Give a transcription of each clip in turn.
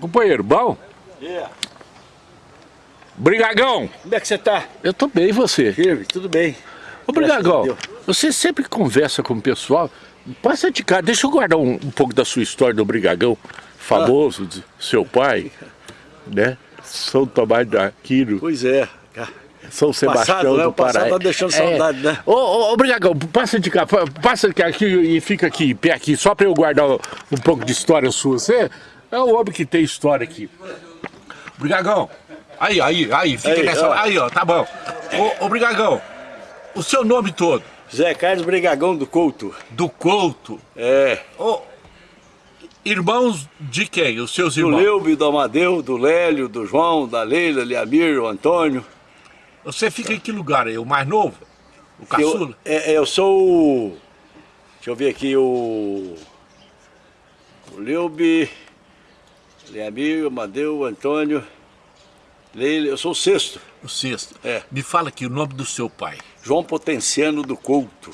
Companheiro, bom? Yeah. Brigagão! Como é que você tá? Eu tô bem, e você? Firme, tudo bem. Ô, Brigagão, você sempre conversa com o pessoal, passa de cá, deixa eu guardar um, um pouco da sua história do Brigagão, famoso, de seu pai, né? São Tomás de Aquino, Pois é. São Sebastião Passado, né? do O passado Pará. tá deixando saudade, né? Ô, ô, ô, Brigagão, passa de cá, pa- passa de cá aqui e fica aqui, pé aqui, só pra eu guardar um pouco de história sua. Você é o homem que tem história aqui. Brigagão, aí, aí, aí, fica Aí, nessa... ó. Aí, ó, tá bom. Ô, ô, Brigagão, o seu nome todo? Zé Carlos Brigagão do Couto. Do Couto. É. Ô, irmãos de quem? Os seus Do irmãos? Leube, do Amadeu, do Lélio, do João, da Leila, Liamir, o Antônio. Você fica em que lugar aí? O mais novo? O Eu, caçula? é, é, eu sou o... Deixa eu ver aqui, o... O Leube, Liamir, o Amadeu, Antônio, Leila. Eu sou o sexto. O sexto. É. Me fala aqui o nome do seu pai. João Potenciano do Couto.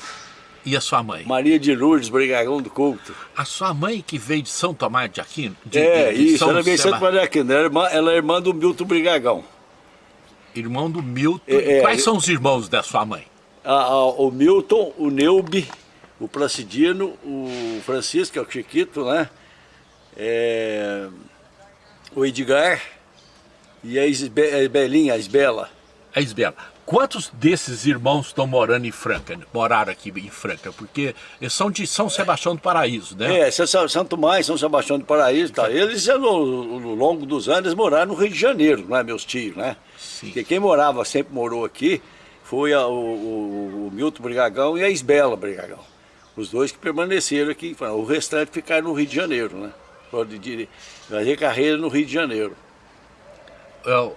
E a sua mãe? Maria de Lourdes Brigagão do Couto. A sua mãe que veio de São Tomás de Aquino? De, é, de- de isso, São ela veio de Santo Seba- Maria Aquino, ela é irmã, ela é irmã do Milton Brigagão. Irmão do Milton. É, é, Quais eu- são os irmãos da sua mãe? A- a- o Milton, o Neube, o Placidino, o Francisco, que é o Chiquito, né? É, o Edgar e a Isbe, a Isbela. A Isbela. Quantos desses irmãos estão morando em Franca? Moraram aqui em Franca? Porque eles são de São Sebastião do Paraíso, né? É, São- Santo Mais, São Sebastião do Paraíso tal. Eles, ao longo dos anos, moraram no Rio de Janeiro, né, meus tios, né? Sim. Porque quem morava, sempre morou aqui, foi a- o, o- o Milton Brigagão e a Isbela Brigagão. Os dois que permaneceram aqui, o restante ficaram no Rio de Janeiro, né? Dire- fazer carreira no Rio de Janeiro. É,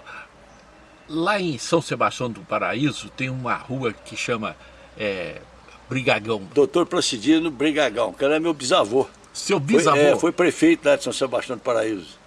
Lá em São Sebastião do Paraíso tem uma rua que chama é, Brigagão. Doutor Placidino Brigagão, que era meu bisavô. Seu Foi, bisavô. é, foi prefeito lá de São Sebastião do Paraíso.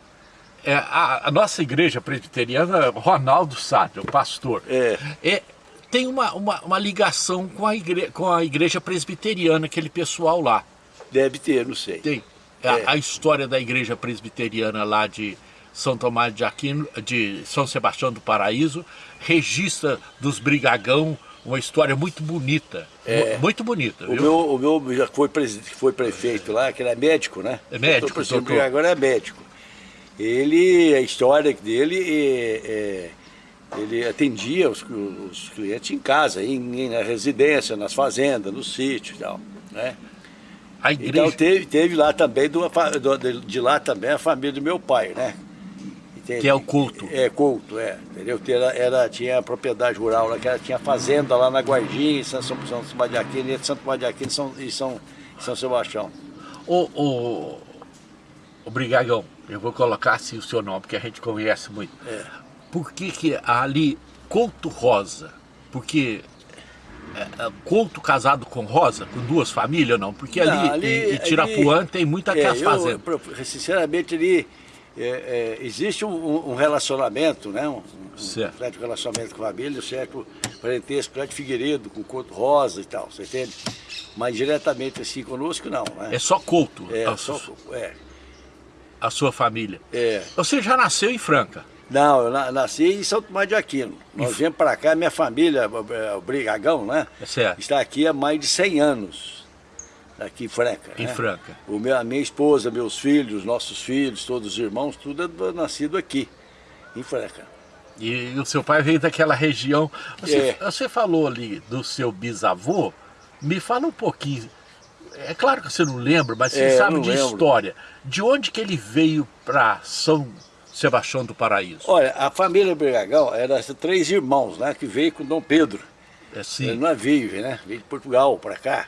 É, a, a nossa igreja presbiteriana, Ronaldo Sádio, o pastor, É. é, tem uma, uma, uma ligação com a, igre, com a igreja presbiteriana, aquele pessoal lá. Deve ter, não sei. Tem a, É. a história da igreja presbiteriana lá de São Tomás de Aquino, de São Sebastião do Paraíso, registra dos Brigagão uma história muito bonita. É. mu- Muito bonita, O viu? meu, o meu já foi, foi prefeito lá, que ele é médico, né? É médico, Doutor Placidino doutor. Brigagão é médico. Ele, a história dele, é, é, ele atendia os, os clientes em casa, em- na residência, nas fazendas, no sítio e tal, né? A igreja, Então teve, teve lá também, do, do- de, lá também a família do meu pai, né? Entende? Que é o Couto. É, Couto, é. Entendeu? Era, tinha a propriedade rural lá, que era, tinha fazenda lá na Guardinha, em São, São, São Sebastião de Aquino, e Santo Tomás de Aquino e São, e São, São Sebastião. o, o, o Brigagão, eu vou colocar assim o seu nome, porque a gente conhece muito. É. Por que que ali, Couto Rosa? Porque Couto casado com Rosa, com duas famílias, não? Porque ali, Não, ali- em, em Tirapuã ali- tem muita É, eu, fazendas. sinceramente, ali é, é, existe um, um relacionamento, né? Um, um Certo. relacionamento com a família, um certo parentesco, Prédio Figueiredo, com Couto Rosa e tal, você entende? Mas diretamente assim conosco, não, né? É só Couto, É, a, só, su- é, a sua família. é. Você já nasceu em Franca. Não, eu na- nasci em São Tomás de Aquino. Nós viemos para cá, minha família, é, o Brigagão, né? É certo. Está aqui há mais de 100 anos, aqui em Franca. Em né? Franca. O meu, a minha esposa, meus filhos, nossos filhos, todos os irmãos, tudo é do- nascido aqui, em Franca. E, o seu pai veio daquela região. Você, É. você falou ali do seu bisavô. Me fala um pouquinho. É claro que você não lembra, mas você É, sabe de lembro. história. De onde que ele veio para São Sebastião do Paraíso? Olha, a família Brigagão era três irmãos, né? Que veio com Dom Pedro. É Ele assim. não veio, né? Veio de Portugal para cá.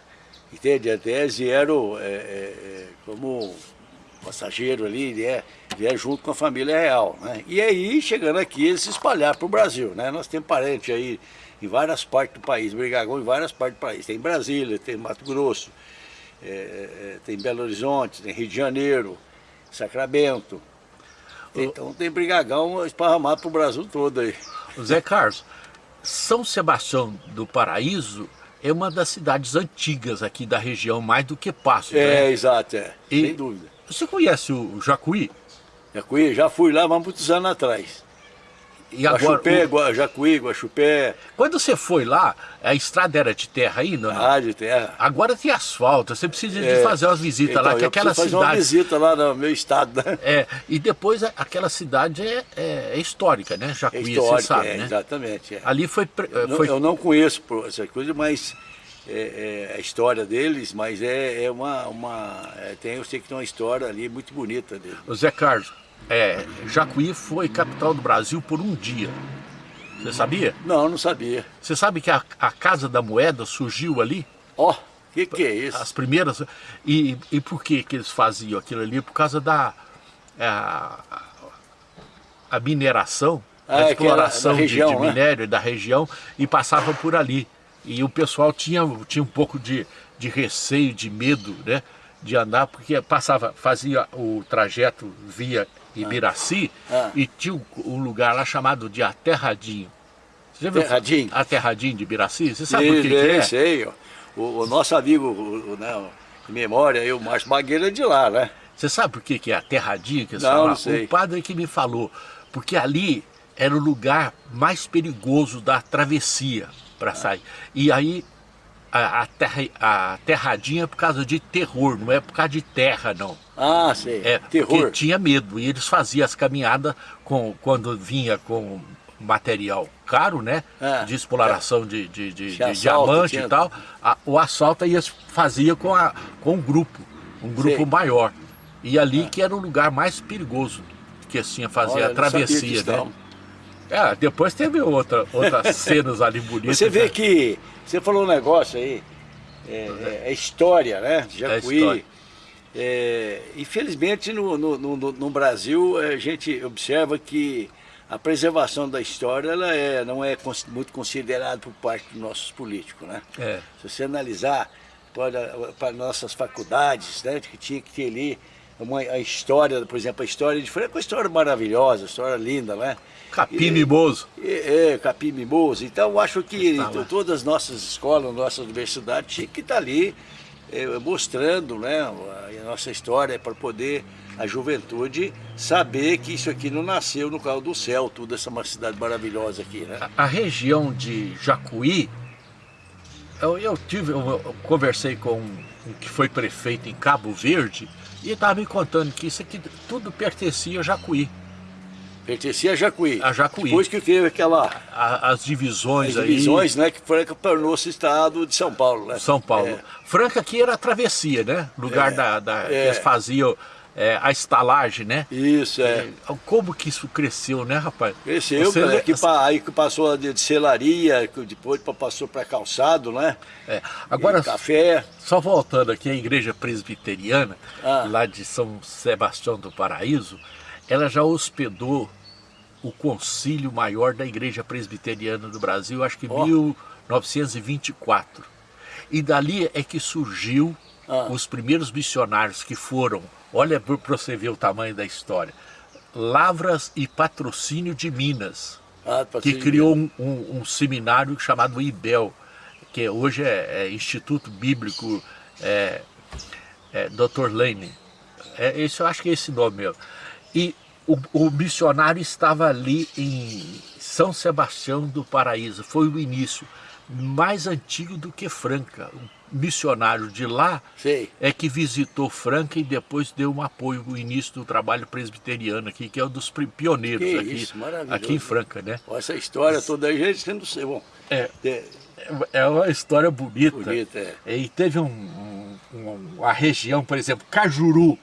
Entende? Até vieram é, é, é, como passageiro ali, né? Vieram junto com a família real, né? E aí, chegando aqui, eles se espalharam para o Brasil, né? Nós temos parente aí em várias partes do país, Brigagão em várias partes do país. Tem Brasília, tem Mato Grosso, é, é, tem Belo Horizonte, tem Rio de Janeiro, Sacramento. Então tem Brigagão esparramado para o Brasil todo aí. Zé Carlos, São Sebastião do Paraíso é uma das cidades antigas aqui da região, mais do que Passos, É, né? exato, é. E- Sem dúvida. Você conhece o Jacuí? Jacuí, já fui lá, mas muitos anos atrás. E agora, Guaxupé, o... Jacuí, Guaxupé. Quando você foi lá, a estrada era de terra ainda? Não? Ah, de terra. Agora tem asfalto, você precisa de é, fazer umas visitas então, lá, que aquela fazer cidade... uma visita lá no meu estado, né? É, e depois aquela cidade é, é, é histórica, né? Jacuí, é histórica, você sabe, é, né? Exatamente. É. Ali foi... Eu, foi... eu não conheço essa coisa, mas é, é, a história deles, mas é, é uma... uma tem, eu sei que tem uma história ali muito bonita dele. O Zé Carlos, é, Jacuí foi capital do Brasil por um dia. Você sabia? Não, não sabia. Você sabe que a, a Casa da Moeda surgiu ali? Ó, oh, o que, que é isso? As primeiras... E, e por que, que eles faziam aquilo ali? Por causa da... É, a, a mineração, ah, a exploração região, de, de né? minério da região e passava por ali. E o pessoal tinha, tinha um pouco de, de receio, de medo, né? De andar, porque passava, fazia o trajeto via Ibiraci, ah. e tinha um lugar lá chamado de Aterradinho. Você já viu? Aterradinho? Aterradinho de Ibiraci? Você sabe o que, é? Sei, o, o nosso amigo, o, né, de memória, o Márcio Bagueira é de lá, né? Você sabe por que, que é Aterradinho? Que não, não sei. O padre que me falou, porque ali era o lugar mais perigoso da travessia para sair. E aí a, a, terra, a terradinha é por causa de terror, não é por causa de terra, não. Ah, sei. É, terror. Porque tinha medo. E eles faziam as caminhadas com, quando vinha com material caro, né? Ah, de exploração é. de, de, de, de diamante tinha... e tal. A, o assalto aí fazia com, a, com um grupo, um grupo sei. maior. E ali ah. que era o lugar mais perigoso que assim fazia Olha, a travessia, né? É, depois teve outra, outras cenas ali bonitas. Você vê né? que, você falou um negócio aí, é, é, é história, né? Jacuí. É história. É, infelizmente no, no, no, no, Brasil a gente observa que a preservação da história ela é, não é muito considerada por parte dos nossos políticos. Né? É. Se você analisar para, para nossas faculdades, né, que tinha que ter ali uma, a história, por exemplo, a história de Franca é uma história maravilhosa, uma história linda, né? Capim Mimoso. É, é, Capim Mimoso. Então, acho que todas as nossas escolas, nossas universidades, tinham que estar ali é, mostrando né, a nossa história para poder a juventude saber que isso aqui não nasceu no carro do céu, tudo essa uma cidade maravilhosa aqui, né? A, a região de Jacuí, eu, eu tive, eu, eu conversei com que foi prefeito em Cabo Verde e estava me contando que isso aqui tudo pertencia a Jacuí. Pertencia a Jacuí. A Jacuí. Depois que teve aquela... A, as divisões as divisões, aí... né? Que Franca tornou-se estado de São Paulo, né? São Paulo. É. Franca aqui era a travessia, né? Lugar é. da... da é. Eles faziam é, a estalagem, né? Isso, é. Como que isso cresceu, né, rapaz? Cresceu, Você... cara, que, aí que passou de selaria, depois passou para calçado, né? É. Agora, e café. Só voltando aqui, a igreja presbiteriana, ah. lá de São Sebastião do Paraíso, ela já hospedou o concílio maior da igreja presbiteriana do Brasil, acho que em oh. 1924. E dali é que surgiu ah. os primeiros missionários que foram, olha para você ver o tamanho da história, Lavras e Patrocínio de Minas, ah, que criou um, um, um, seminário chamado IBEL, que hoje é, é Instituto Bíblico é, é, Dr. Lane. É, esse, eu acho que é esse nome mesmo. E o, o missionário estava ali em São Sebastião do Paraíso, foi o início mais antigo do que Franca. Missionário de lá Sei. é que visitou Franca e depois deu um apoio no início do trabalho presbiteriano aqui, que é um dos pioneiros que aqui, isso, aqui em Franca, né? Essa história toda aí, gente, sendo bom. É, é uma história bonita. Bonita, é. E teve um, um, um, uma região, por exemplo, Cajuru,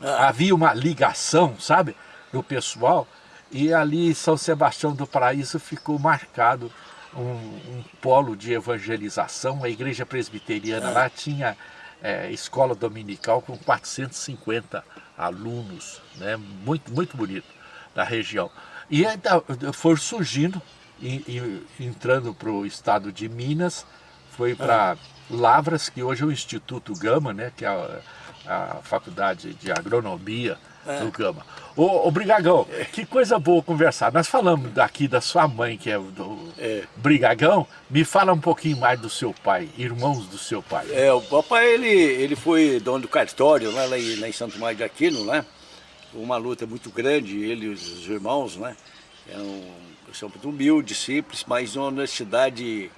ah. havia uma ligação, sabe, do pessoal, e ali São Sebastião do Paraíso ficou marcado um, um polo de evangelização, a igreja presbiteriana lá tinha é, escola dominical com 450 alunos, né? muito, muito bonito da região. E ainda foi surgindo, e, e, entrando para o estado de Minas, foi para Lavras, que hoje é o Instituto Gama, né? que é a, a Faculdade de Agronomia é. do Gama. Ô, ô Brigagão, que coisa boa conversar. Nós falamos daqui da sua mãe, que é do é. Brigagão. Me fala um pouquinho mais do seu pai, irmãos do seu pai. É, o papai, ele, ele foi dono do cartório lá, lá, em, lá em Santo Mário de Aquino, né? uma luta muito grande, ele e os irmãos, né? Um, são muito humildes, simples, mas uma honestidade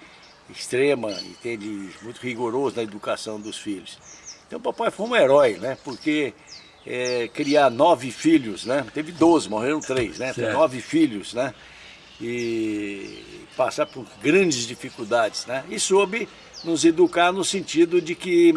extrema, entende? Muito rigoroso na educação dos filhos. Então o papai foi um herói, né? Porque é, criar nove filhos, né? Teve doze, morreram três, né? Nove filhos, né? E passar por grandes dificuldades, né? E soube nos educar no sentido de que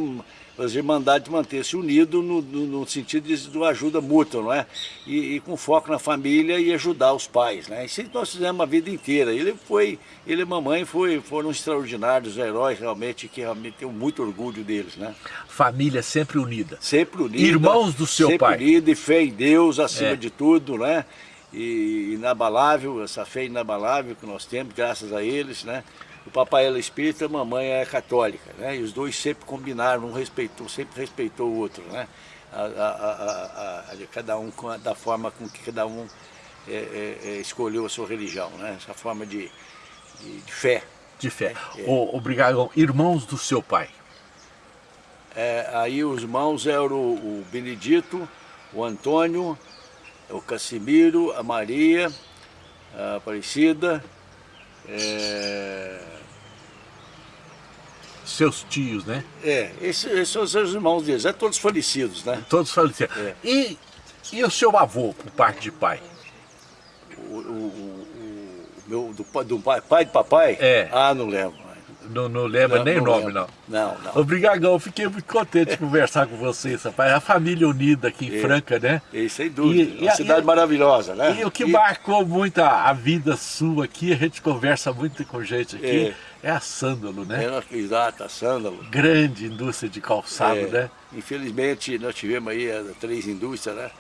as irmandades manter-se unidas no, no, no, sentido de, de ajuda mútua, não é? E, e, com foco na família e ajudar os pais, né? Isso nós fizemos a vida inteira. Ele foi, ele e a mamãe foi, foram extraordinários heróis, realmente, que realmente tenho muito orgulho deles, né? Família sempre unida. Sempre unida. Irmãos do seu sempre pai. Sempre unida e fé em Deus acima é. de tudo, né? E inabalável, essa fé inabalável que nós temos, graças a eles, né? O papai era espírita, a mamãe é católica, né? E os dois sempre combinaram, um respeitou, sempre respeitou o outro, né? A, a, a, cada um da forma com que cada um é, é, é, escolheu a sua religião, né? Essa forma de, de, de fé. De fé. É. obrigado. Irmãos do seu pai. É, aí os irmãos eram o, o Benedito, o Antônio, o Casimiro, a Maria, a Aparecida, é... Seus tios, né? É, esses, esses são os irmãos deles, é todos falecidos, né? Todos falecidos. É. E, e o seu avô, por parte de pai? O, o, o, o meu, do, do pai, pai de papai? É. Ah, não lembro. Não, não lembra não, nem o nome, não. Não, não. Obrigadão, fiquei muito contente de conversar com vocês, rapaz. A família unida aqui em é, Franca, né? E, sem dúvida. E, Uma e, cidade e, maravilhosa, né? E o que marcou muito a, a, vida sua aqui, a gente conversa muito com gente aqui, é, é a Sândalo, né? É, exato, a Sândalo. Grande indústria de calçado, é, né? Infelizmente, nós tivemos aí três indústrias, né?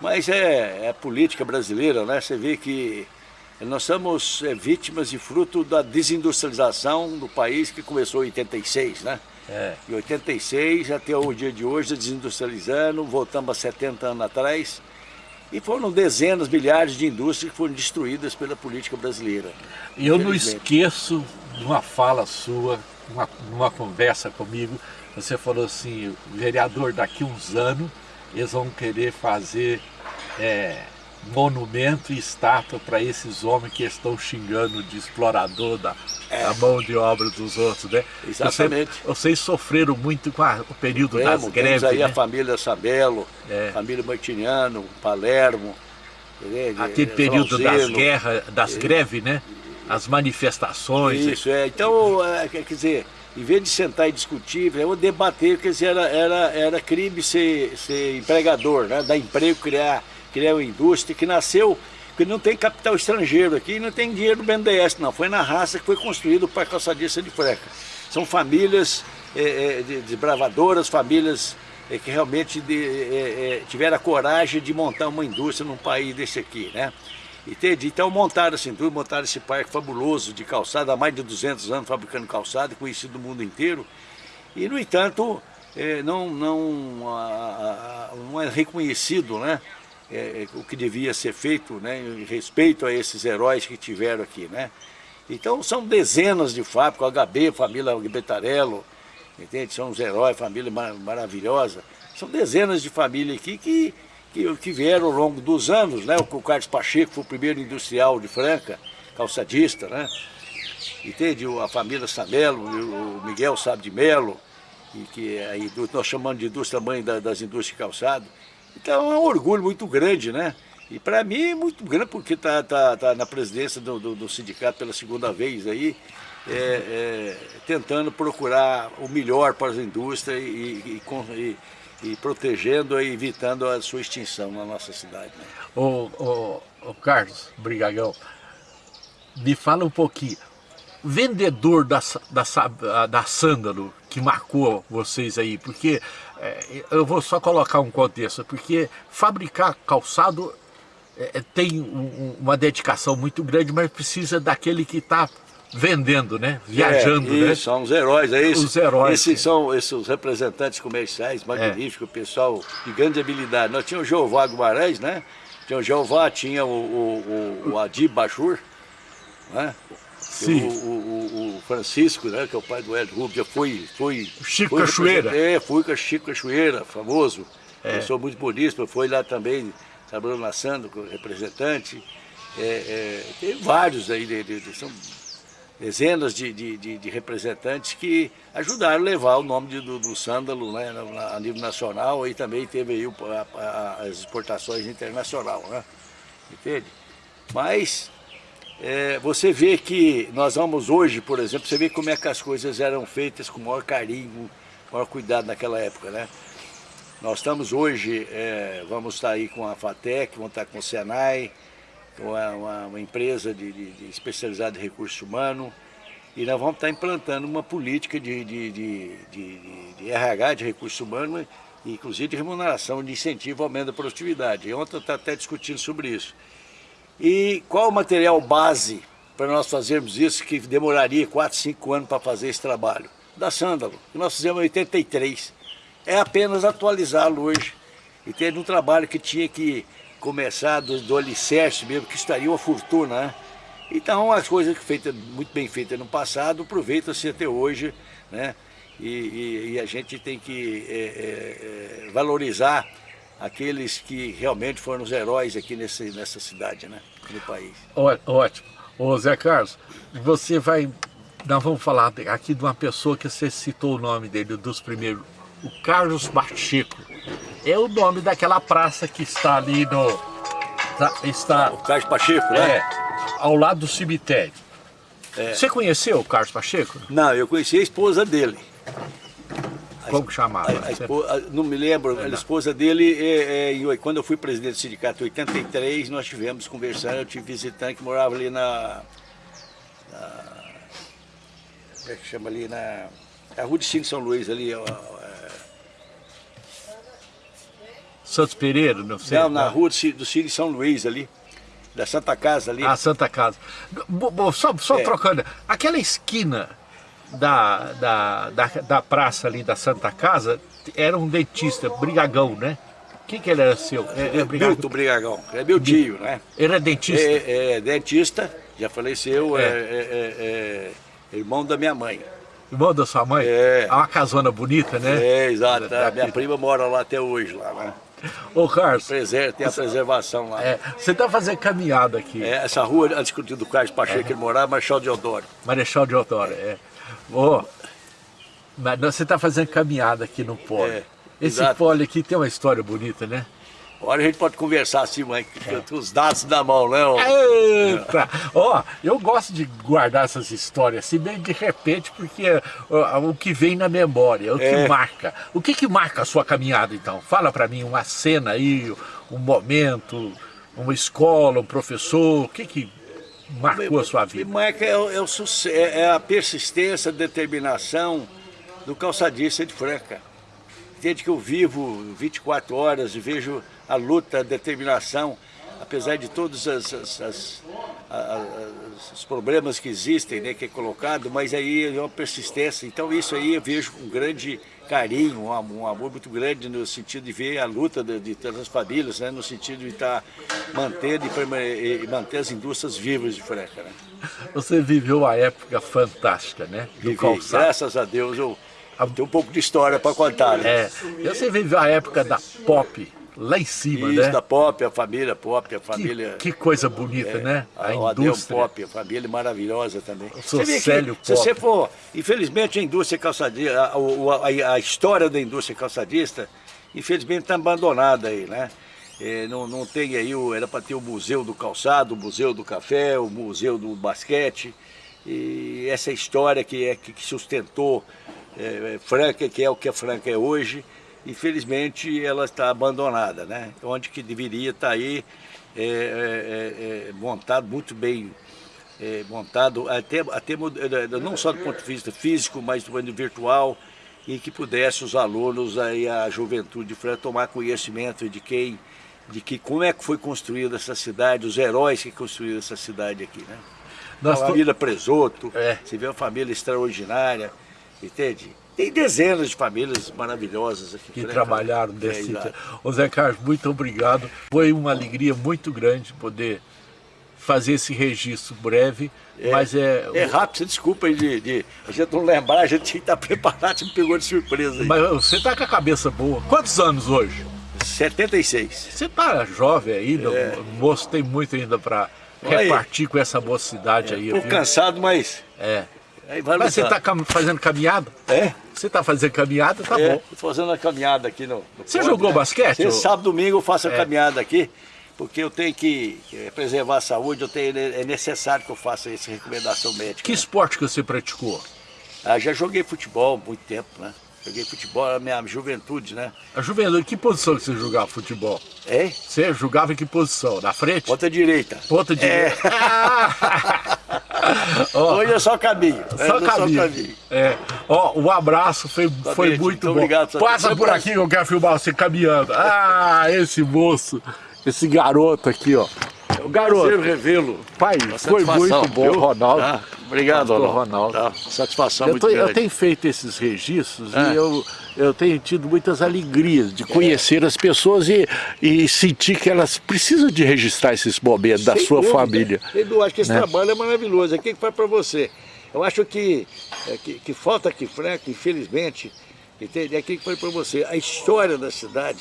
Mas é, é política brasileira, né? Você vê que nós somos é, vítimas e fruto da desindustrialização do país que começou em 86, né? É. Em 86 até o dia de hoje, desindustrializando, voltamos a 70 anos atrás. E foram dezenas, milhares de indústrias que foram destruídas pela política brasileira. E eu não esqueço de uma fala sua, uma, numa conversa comigo, você falou assim, vereador, daqui uns anos eles vão querer fazer é, monumento e estátua para esses homens que estão xingando de explorador da, é. da, mão de obra dos outros, né? Exatamente. Vocês, vocês sofreram muito com a, o período Temos, das greves, aí né? a família Sabelo, é. família Martiniano, Palermo. Aquele período das guerras, das é. greves, né? As manifestações. Isso, é. Então, é, quer dizer, em vez de sentar e discutir, eu debater, quer dizer, era, era, era crime ser, ser empregador, né? Dar emprego, criar criar uma indústria que nasceu, que não tem capital estrangeiro aqui, não tem dinheiro do BNDES, não. Foi na raça que foi construído para calçadista de freca. São famílias é, é, desbravadoras, famílias é, que realmente de, é, é, tiveram a coragem de montar uma indústria num país desse aqui, né? Entende? Então montaram essa indústria, montaram esse parque fabuloso de calçada, há mais de 200 anos fabricando calçada, conhecido no mundo inteiro. E, no entanto, é, não, não, a, a, não é reconhecido, né? É, o que devia ser feito né, em respeito a esses heróis que tiveram aqui. Né? Então são dezenas de fábricas, HB, família Betarello, entende? são os heróis, família mar maravilhosa. São dezenas de famílias aqui que, que, que, vieram ao longo dos anos. Né? O Carlos Pacheco foi o primeiro industrial de Franca, calçadista, né? entende? A família Samelo, o Miguel Sabe de Melo, que é nós chamamos de indústria mãe das indústrias de calçado. Então é um orgulho muito grande, né? E para mim é muito grande porque está tá, tá na presidência do, do, do, sindicato pela segunda vez aí, é, é, tentando procurar o melhor para as indústrias e, e, e, e, protegendo e evitando a sua extinção na nossa cidade. Né? Ô, ô, ô Carlos Brigagão, me fala um pouquinho, vendedor da, da, da Sândalo que marcou vocês aí, porque é, eu vou só colocar um contexto, porque fabricar calçado é, é tem um, uma dedicação muito grande, mas precisa daquele que está vendendo, né? Viajando, é, né? São os heróis, é isso? Os heróis. Esses são esses representantes comerciais magníficos, é. pessoal de grande habilidade. Nós tínhamos o Jeová Guimarães, né? Tinha o Jeová, tinha o, o, o, o Adib Bachur, né? Sim. O, o, o, Francisco, né, que é o pai do Hélio Rubio, já foi... foi Chico foi Cachoeira. É, fui com o Chico Cachoeira, famoso. É. Eu sou muito bonito, foi lá também, trabalhando na Sando, representante. É, é, tem vários aí, de, de, de, são dezenas de, de, representantes que ajudaram a levar o nome do, do sândalo né, a nível nacional e também teve aí a, a, as exportações internacional, né? Entende? Mas é, você vê que nós vamos hoje, por exemplo, você vê como é que as coisas eram feitas com maior carinho, maior cuidado naquela época, né? Nós estamos hoje, é, vamos estar aí com a FATEC, vamos estar com o Senai, com uma, uma empresa de, de, de especializada em recursos humanos, e nós vamos estar implantando uma política de, de, de RH, de recursos humanos, inclusive de remuneração, de incentivo ao aumento da produtividade. E ontem eu estava até discutindo sobre isso. E qual o material base para nós fazermos isso, que demoraria 4, 5 anos para fazer esse trabalho? Da Sândalo, que nós fizemos em 83. É apenas atualizá-lo hoje. E teve um trabalho que tinha que começar do, do alicerce mesmo, que estaria uma fortuna, né? Então, as coisas feitas, muito bem feitas no passado, aproveitam-se até hoje, né? E, e, e, a gente tem que é, é, é valorizar aqueles que realmente foram os heróis aqui nesse, nessa cidade, né? no país. Ótimo. Ô Zé Carlos, você vai... Nós vamos falar aqui de uma pessoa que você citou o nome dele, dos primeiros, o Carlos Pacheco. É o nome daquela praça que está ali no... Tá, está, o Carlos Pacheco, né? É, ao lado do cemitério. É. Você conheceu o Carlos Pacheco? Não, eu conheci a esposa dele. Como que chamava? A, a esposa, não me lembro, a esposa dele, é, é, quando eu fui presidente do sindicato em 83, nós tivemos conversando, eu tive visitante que morava ali na, na como é que chama ali, na, na rua de Cinco São Luís, ali, ó, é... Santos Pereira, não sei. Não, na rua do, Cine São Luís ali, da Santa Casa ali. Ah, Santa Casa. Só, só é. trocando, aquela esquina da, da, da, da, praça ali da Santa Casa era um dentista, Brigagão, né? Quem que ele era seu? É, é Brigagão. Milton Brigagão, é meu tio, né? Ele é dentista? É, é dentista, já faleceu, é. É, é, é, irmão da minha mãe. Irmão da sua mãe? É. É uma casona bonita, né? É, exato. A minha prima mora lá até hoje, lá, né? Ô, Carlos. Preser, tem a preservação lá. É, você está fazendo caminhada aqui. É, essa rua, antes do Carlos Pacheco, é. ele morava, Marechal Deodoro. Marechal Deodoro, é. Oh, mas você está fazendo caminhada aqui no pole. É, Esse exato. pole aqui tem uma história bonita, né? Agora a gente pode conversar assim, mas é. os dados na mão, né? Eita! Ó, oh, eu gosto de guardar essas histórias assim, bem de repente, porque o que vem na memória, o que é. marca. O que que marca a sua caminhada, então? Fala para mim uma cena aí, um momento, uma escola, um professor, o que que marcou a sua vida? Marca é, é, é, é a persistência, a determinação do calçadista de Franca. Desde que eu vivo 24 horas e vejo a luta, a determinação, apesar de todos as, as, as, os problemas que existem, né, que é colocado, mas aí é uma persistência. Então isso aí eu vejo com um grande carinho, um amor, um amor, muito grande no sentido de ver a luta de, de todas as famílias, né, no sentido de estar mantendo e, e manter as indústrias vivas de Franca. Né? Você viveu a época fantástica, né? Do Vivi, calçado. graças a Deus eu tenho um pouco de história para contar. Né? É, você viveu a época da pop, lá em cima, Isso, né? da Pop, a família Pop, a família... Que, que coisa bonita, é, né? A, a indústria. Pop, a família maravilhosa também. O Célio Pop. Se você for... Infelizmente a indústria calçadista, a, a, a história da indústria calçadista, infelizmente está abandonada aí, né? É, não, não tem aí, o, era para ter o museu do calçado, o museu do café, o museu do basquete, e essa história que, é, que sustentou é, Franca, que é o que a Franca é hoje, infelizmente ela está abandonada, né? Onde que deveria estar tá aí é, é, é, é, montado, muito bem é, montado, até, até não só do ponto de vista físico, mas do ponto de vista virtual, e que pudesse os alunos, aí, a juventude de tomar conhecimento de quem, de que como é que foi construída essa cidade, os heróis que construíram essa cidade aqui, né? a família Presoto, é. você vê uma família extraordinária, entende? Tem dezenas de famílias maravilhosas aqui. Que trabalharam desse... É, Ô Zé Carlos, muito obrigado. Foi uma alegria muito grande poder fazer esse registro breve, é, mas é... É rápido, você desculpa aí de, de, a gente não lembrar, a gente tinha que estar preparado, você me pegou de surpresa aí. Mas você está com a cabeça boa. Quantos anos hoje? 76. Você tá jovem ainda, é. moço tem muito ainda para repartir com essa mocidade é, aí. Pouco cansado, mas... É. Mas você está fazendo caminhada? É. Você está fazendo caminhada, tá é, bom. Estou fazendo a caminhada aqui no, no Você ponto, jogou né? basquete? Você sábado, domingo eu faço a é. caminhada aqui, porque eu tenho que preservar a saúde, eu tenho, é necessário que eu faça essa recomendação médica. Que né? esporte que você praticou? Ah, já joguei futebol há muito tempo, né? Joguei futebol na minha juventude, né? A juventude, que posição que você jogava futebol? É? Você jogava em que posição? Na frente? Ponta direita. Ponta direita. É. Hoje é só caminho. Só, é, caminho. só caminho. É. Ó, um abraço, foi, foi muito bom. Obrigado, Passa por aqui que eu quero filmar você caminhando. Ah, esse moço, esse garoto aqui, ó. O garoto. Prazer revê-lo. Pai, foi muito bom, viu? Ronaldo. Ah, obrigado, Ronaldo. Ronaldo. Tá. Satisfação eu muito grande. Eu tenho feito esses registros ah. e eu, eu tenho tido muitas alegrias de conhecer as pessoas e, e sentir que elas precisam de registrar esses momentos Sem da sua dúvida. família. Eu acho que esse né? trabalho é maravilhoso. Aqui que faz para você. Eu acho que, é, que, que falta aqui, Franco, infelizmente, entende? É aquilo que foi para você. A história da cidade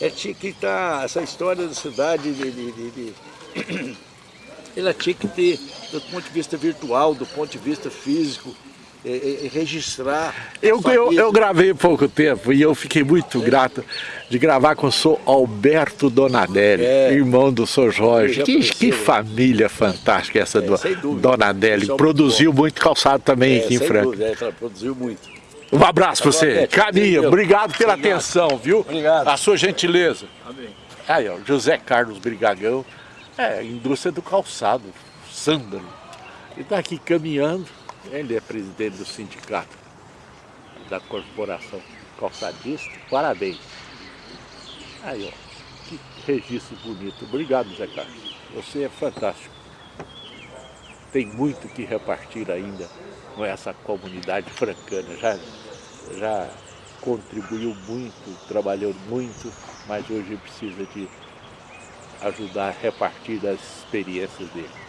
é que está essa história da cidade de, de, de, de ela tinha que ter, do ponto de vista virtual, do ponto de vista físico, é, é, é registrar. Eu, eu, eu, gravei pouco tempo e eu fiquei muito é. grato de gravar com o senhor Alberto Donadelli, é. irmão do senhor Jorge. Que, que, família fantástica essa do Donadelli. Produziu muito calçado também aqui em Franca. Dúvida, produziu muito. Um abraço para você. Caminho, obrigado pela obrigado. atenção, viu? Obrigado. A sua gentileza. Amém. Aí, ó, José Carlos Brigagão. É, indústria do calçado, sândalo. Ele está aqui caminhando, ele é presidente do sindicato da corporação calçadista, parabéns. Aí, ó, que registro bonito. Obrigado, Zé Carlos. Você é fantástico. Tem muito que repartir ainda com essa comunidade francana. Já, já contribuiu muito, trabalhou muito, mas hoje precisa de ajudar a repartir das experiências dele.